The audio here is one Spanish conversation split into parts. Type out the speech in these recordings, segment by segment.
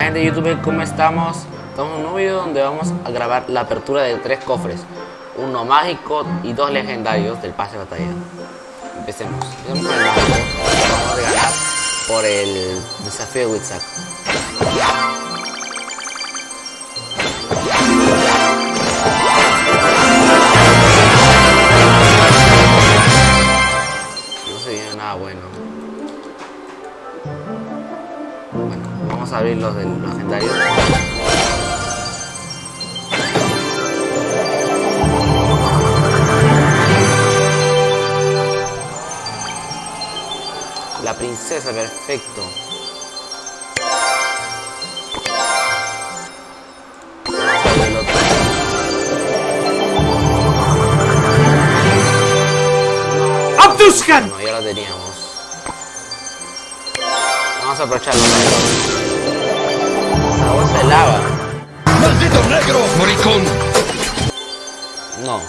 Gente de YouTube, ¿cómo estamos? Estamos en un nuevo video donde vamos a grabar la apertura de tres cofres. Uno mágico y dos legendarios del pase de batalla. Empecemos, empecemos. Con el mágico Vamos a ganar por el desafío de Witsack se viene nada bueno vamos a abrir los del legendario La princesa, perfecto. Bueno, ya lo teníamos. Vamos a aprovecharlo. Esa bolsa de lava. ¡Maldito negro! ¡Maricón! No.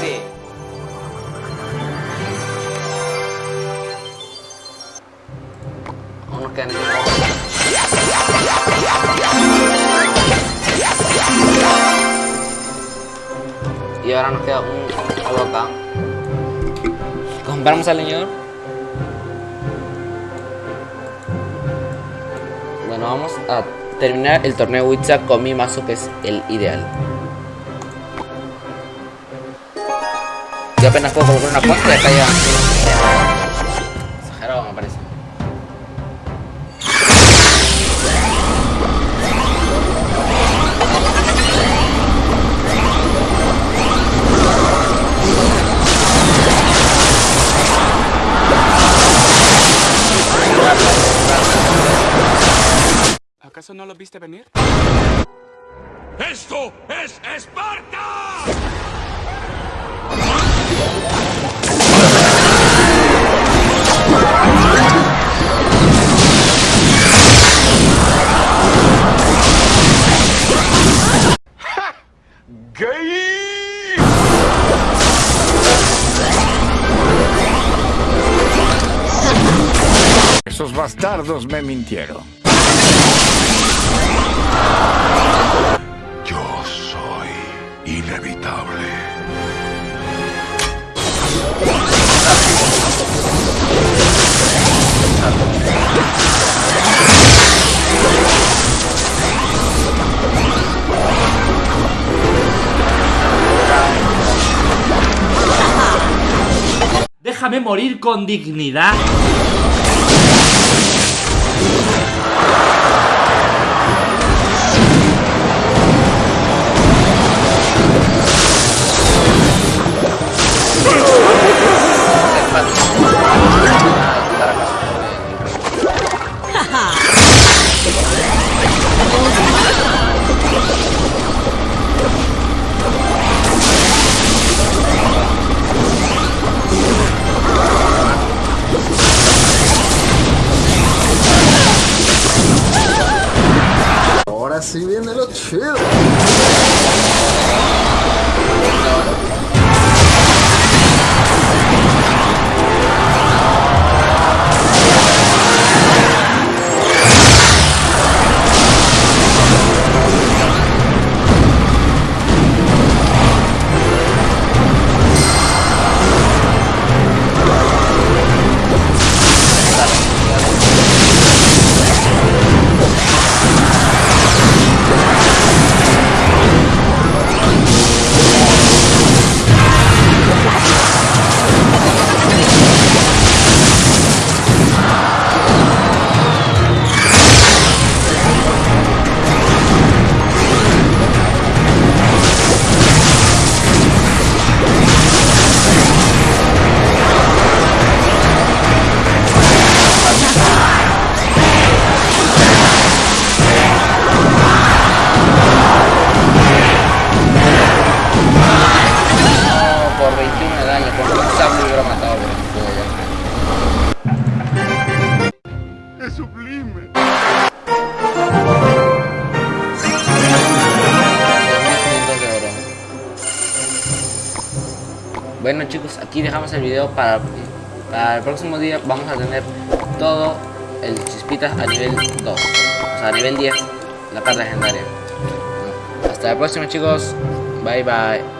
Sí. Aún nos quedan Y ahora nos queda un algo acá. Compramos al leñador. Bueno, vamos a terminar el torneo Witcha con mi mazo que es el ideal. Yo apenas puedo colocar una cuenta y acá ya. ¿Acaso no lo viste venir? ¡Esto es Esparta! ¡Gay! Esos bastardos me mintieron. Yo soy inevitable. Déjame morir con dignidad. Ahora sí viene lo chido. Bueno chicos, aquí dejamos el video para, para el próximo día vamos a tener todo el chispitas a nivel 2. O sea, a nivel 10, la parte legendaria. Hasta la próxima chicos. Bye bye.